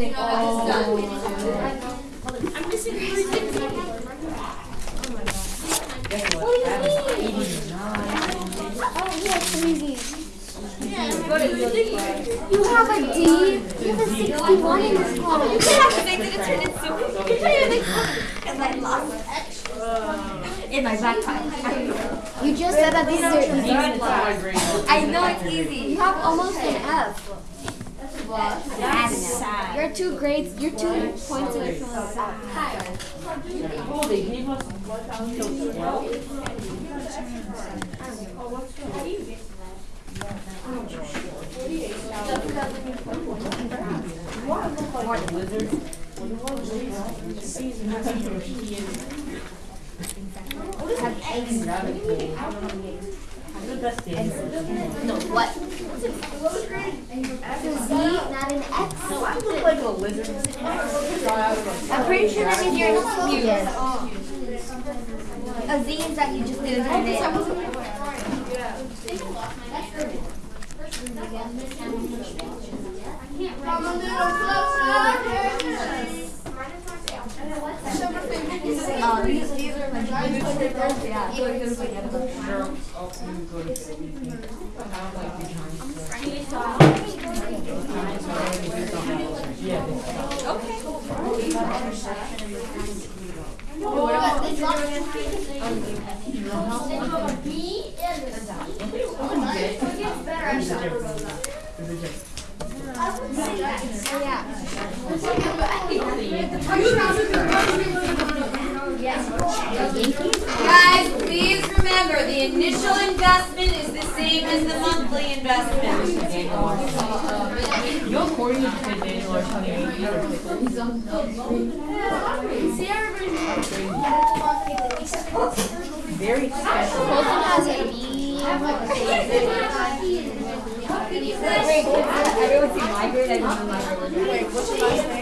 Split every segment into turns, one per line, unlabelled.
and all this
I'm missing three things.
Guess what? I was eighty-nine.
Oh, you have three D's.
What is?
You have a D. You have a 61 in this class.
They didn't turn it so And I lost my actual in my backpack.
You just said that these are easy.
I know it's easy.
You have almost an F.
That's sad.
You're two grades. You're two points away from.
Oh, they gave us until twelve? What, lizards?
Have eggs.
The best day.
No, what? It's a Z, not an X.
I look like a lizard. Got out of a-
I'm pretty sure that means you're not A Z is that you just didn't turn it. Oh, these, these are my Yeah.
Sure, I'll go to sleep. I have like behind. Yeah.
Guys, please remember the initial investment is the same as the monthly investment.
You're according to Daniel or something. Very special.
Colton has a B.
Everyone see my grade, I don't know my grade.
Wait, what's your last name?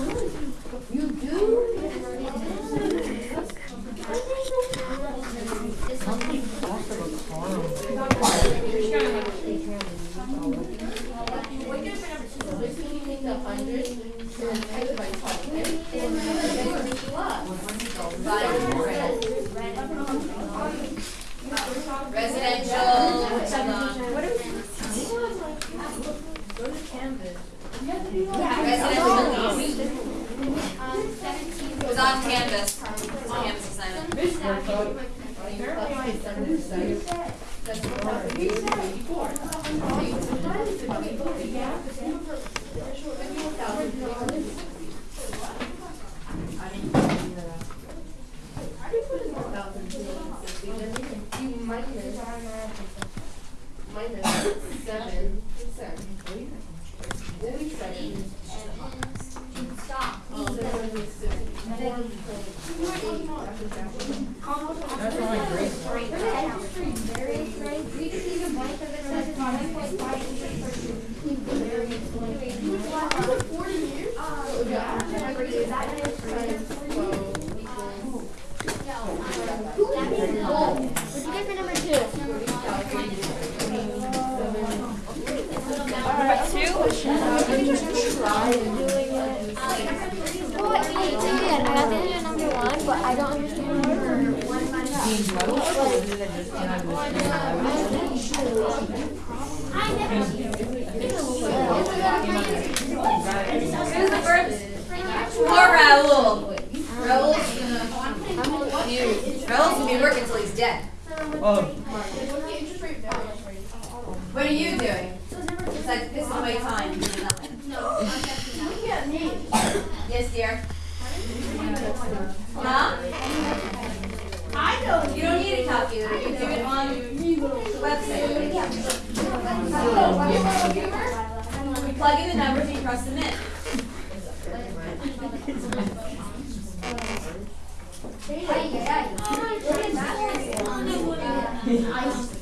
residential lease. It was on Canvas, Canvas assignment.
That's all my grades.
What'd you get for number two? Well, I did. I got the answer number one, but I don't understand number one.
Being metal, or is it just kind of a-
Who's the first? Poor Raul. Raul's gonna, Raul's gonna be working till he's dead.
Oh,
What are you doing? It's like, this is my time, you do nothing. Yes, dear? Huh? I know. You don't need a calculator, you do it on the website.
plug in the numbers and you press submit.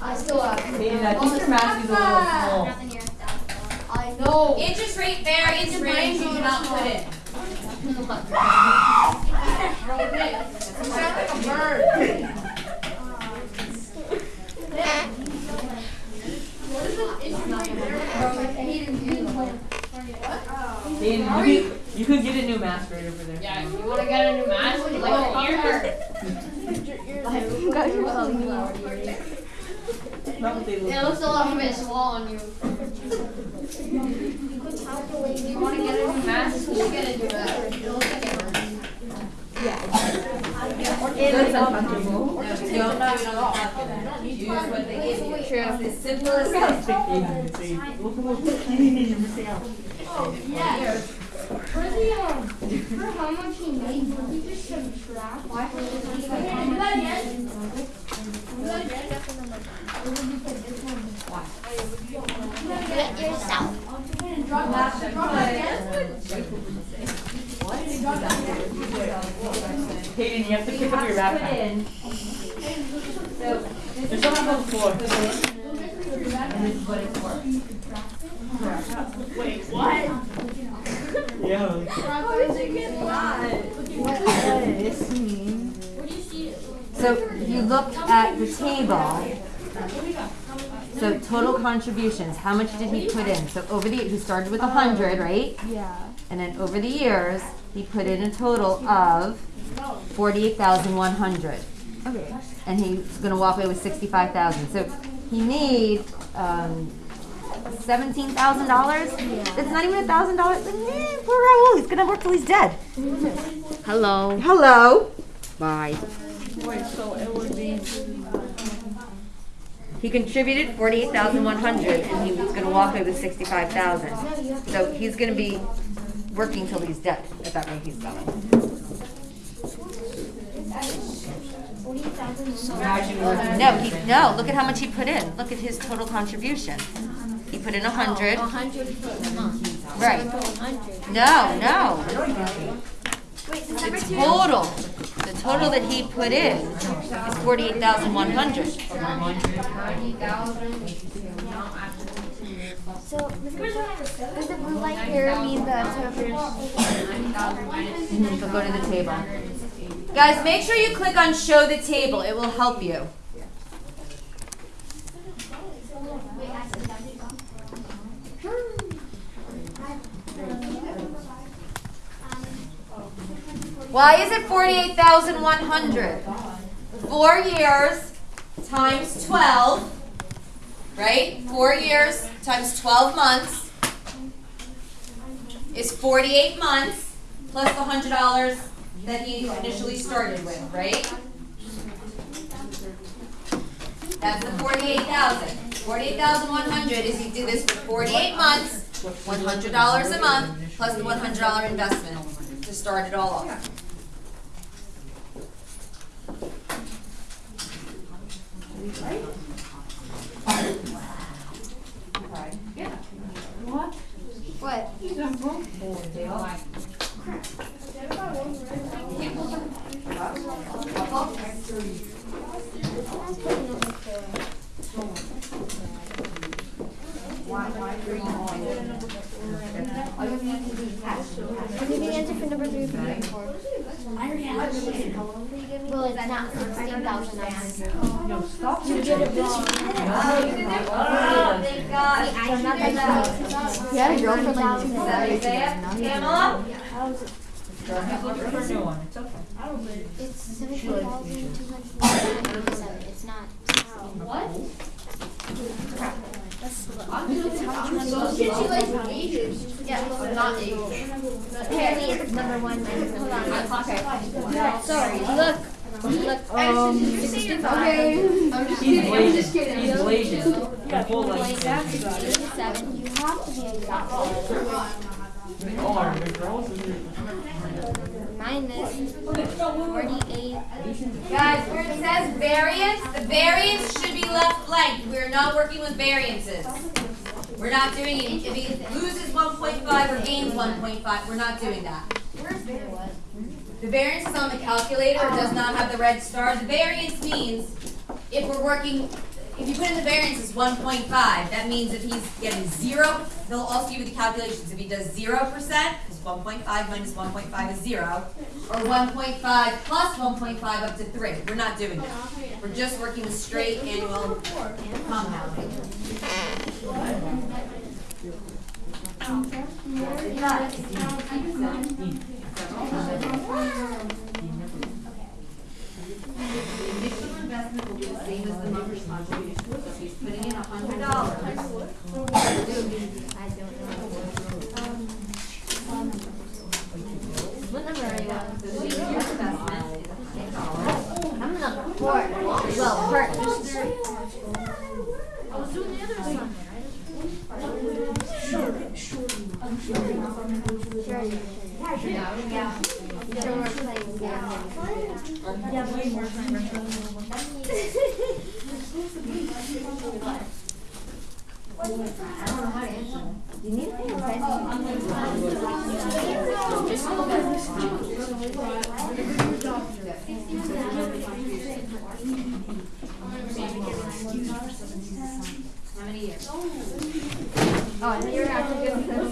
I still have.
I
know.
Interest rate variance range you cannot put in.
You sound like a bird.
Hayden, you could, you get a new mask right over there.
Yeah, you wanna get a new mask? Like your ear?
Not what they
It looks a little bit small on you. You wanna get a new mask? You should get a new mask. It looks like it hurts.
That's uncomfortable.
No, don't do it on. Use what they give you.
True.
It's as simple as that.
Look at what you're missing out.
For the um, for how much he made, would you just subtract? Why? Get yourself.
Hayden, you have to pick up your backpack. There's something on the floor.
Wait, what?
Yeah.
So you looked at the table. So total contributions, how much did he put in? So over the, he started with a hundred, right?
Yeah.
And then over the years, he put in a total of forty-eight thousand one hundred.
Okay.
And he's gonna walk away with sixty-five thousand. So he made, um, seventeen thousand dollars? It's not even a thousand dollars. Poor Raul, he's gonna work till he's dead.
Hello.
Hello.
Bye.
Wait, so it would be.
He contributed forty-eight thousand one hundred, and he was gonna walk away with sixty-five thousand. So he's gonna be working till he's dead, at that rate he's going. No, he, no, look at how much he put in. Look at his total contribution. He put in a hundred.
hundred a month.
Right.
hundred.
No, no. The total, the total that he put in is forty-eight thousand one hundred.
So, does the blue light here mean the total?
Go to the table. Guys, make sure you click on show the table. It will help you. Why is it forty-eight thousand one hundred? Four years times twelve, right? Four years times twelve months is forty-eight months plus the hundred dollars that he initially started with, right? That's the forty-eight thousand. Forty-eight thousand one hundred is he did this for forty-eight months, one hundred dollars a month, plus the one hundred dollar investment to start it all off.
What? I'll give you the answer for number three for number four. Well, it's not sixteen thousand nine hundred. You did it wrong.
Oh, thank God.
I'm not that
He had a girlfriend like two
Isaiah, Pamela?
For a new one, it's okay.
It's seventeen thousand two hundred ninety-seven. It's not. What?
Yeah, not age.
Apparently it's number one. Hold on. Okay. Sorry. Look. Look.
Um,
Okay.
I'm just
He's
kidding, I'm just kidding.
He's blazing. The full like.
Seven. You have to be exact.
They are, the girls
Minus forty-eight.
Guys, where it says variance, the variance should be left blank. We're not working with variances.
We're not doing it, if he loses one point five or gains one point five, we're not doing that. The variance is on the calculator, it does not have the red star. The variance means if we're working, if you put in the variance point five, that means if he's getting zero, they'll also give you the calculations. If he does zero percent, because one point five minus one point five is zero, or one point five plus one point five up to three. We're not doing that. We're just working the straight annual compounding. Initial investment will be the same as the monthly contribution, so if he's putting in a hundred dollars.
What number are you on?
The initial investment is a hundred dollars.
I'm in a court. Well, part. Sure, we're playing You need to pay attention.
How many years?
Oh, I thought you were actually good with this.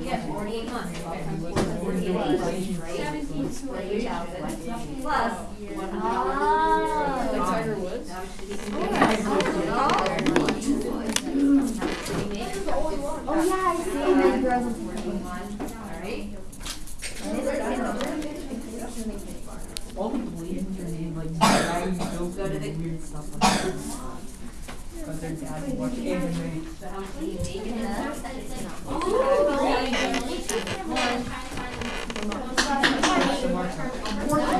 Yeah, forty-eight months. Forty-eight, right? Forty-eight thousand plus one hundred dollars.
Oh.
Tiger Woods?
Oh, yeah, I see. And then girls in
Alright.
All people believe your name, like, why you don't
Go to the-
weird stuff like that. Because their dad watch anime.
So how much do you make in that?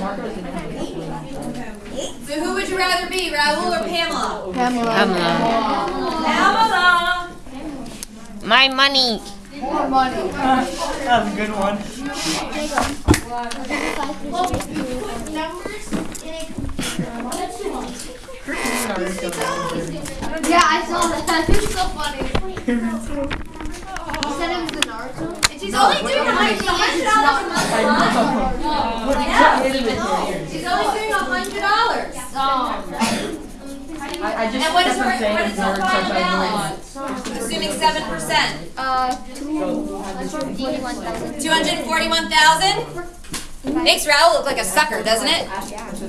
Marcus and Emily.
So who would you rather be, Raul or Pamela?
Pamela.
Pamela!
My money. More money.
Uh, that's a good one.
Yeah, I saw that. It's so funny. You said it was the Naruto?
And she's only doing a hundred dollars a month.
I
Yeah. She's only doing a hundred dollars.
I, I just
And what is
kept
her,
on saying
what is her final balance? Assuming seven percent.
Uh, two hundred forty-one thousand.
Two hundred and forty-one thousand? Makes Raul look like a sucker, doesn't it?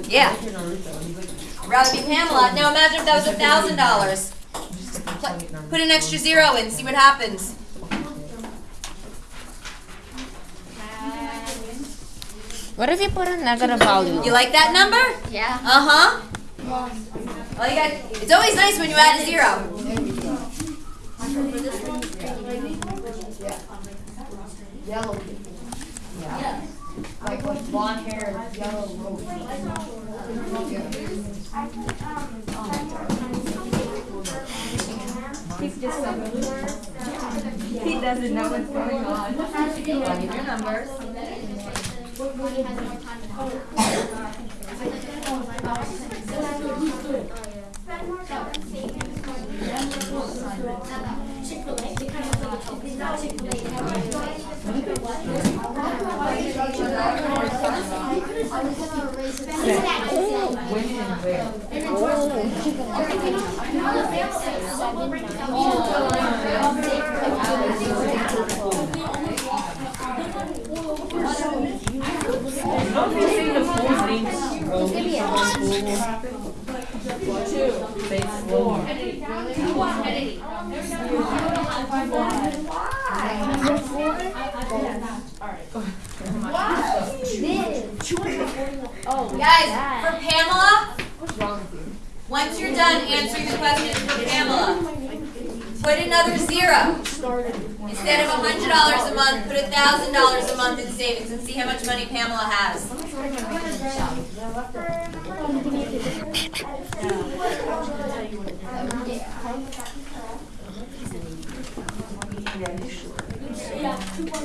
Yeah. Rather be Pamela. Now imagine if that was a thousand dollars. Put an extra zero in, see what happens.
What if you put a negative value?
You like that number?
Yeah.
Uh-huh. Well, you got, it's always nice when you add a zero.
Yellow. Yeah. Like with blonde hair, yellow robe.
He doesn't know what's going on. Give your numbers.
When and where? Don't they say the full name's Rose?
Give me a
Say it slowly.
Guys, for Pamela, once you're done answering the question for Pamela, put another zero. Instead of a hundred dollars a month, put a thousand dollars a month in savings and see how much money Pamela has.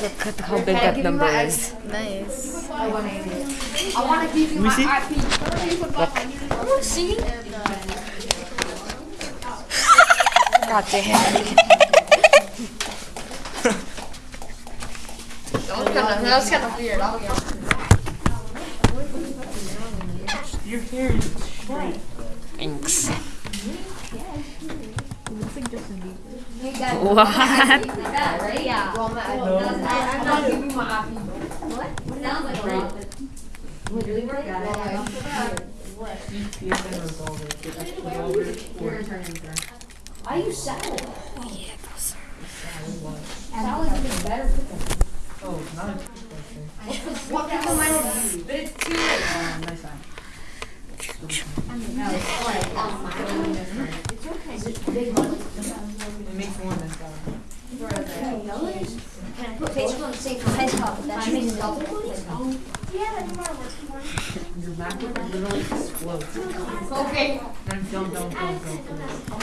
Look at how big that number is.
Nice. I want to give you my IQ.
Oh, see? God damn.
That was kind of weird. I'll be honest.
Your hair is straight.
Thanks.
What?
What?
right? Yeah.
Well. I'm not giving you my IQ.
What? Sounds like Robin. Really work at it.
You you can resolve it. Get extra over.
Your turn, your turn.
I use salad.
Oh, not a question.
What kind of mine would you?
But it's too late.
Um, It makes.
Can I put top? That.
Your MacBook literally explodes.
Okay.
Don't, don't, don't, don't.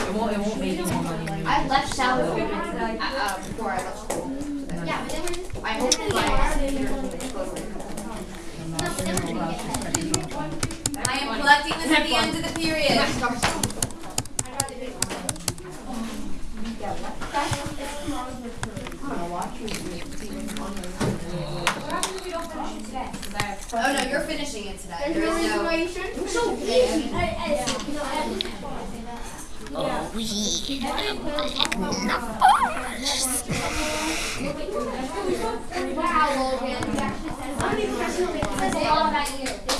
It won't, it won't make money.
I left salad before I left school. Yeah, but then I hope my
I am collecting this at the end of the period. Oh, no, you're finishing it today. There's, no reason why you shouldn't.
So easy. I, yeah. you know, at this point.
Oh, Wow, Logan. I'm all about you.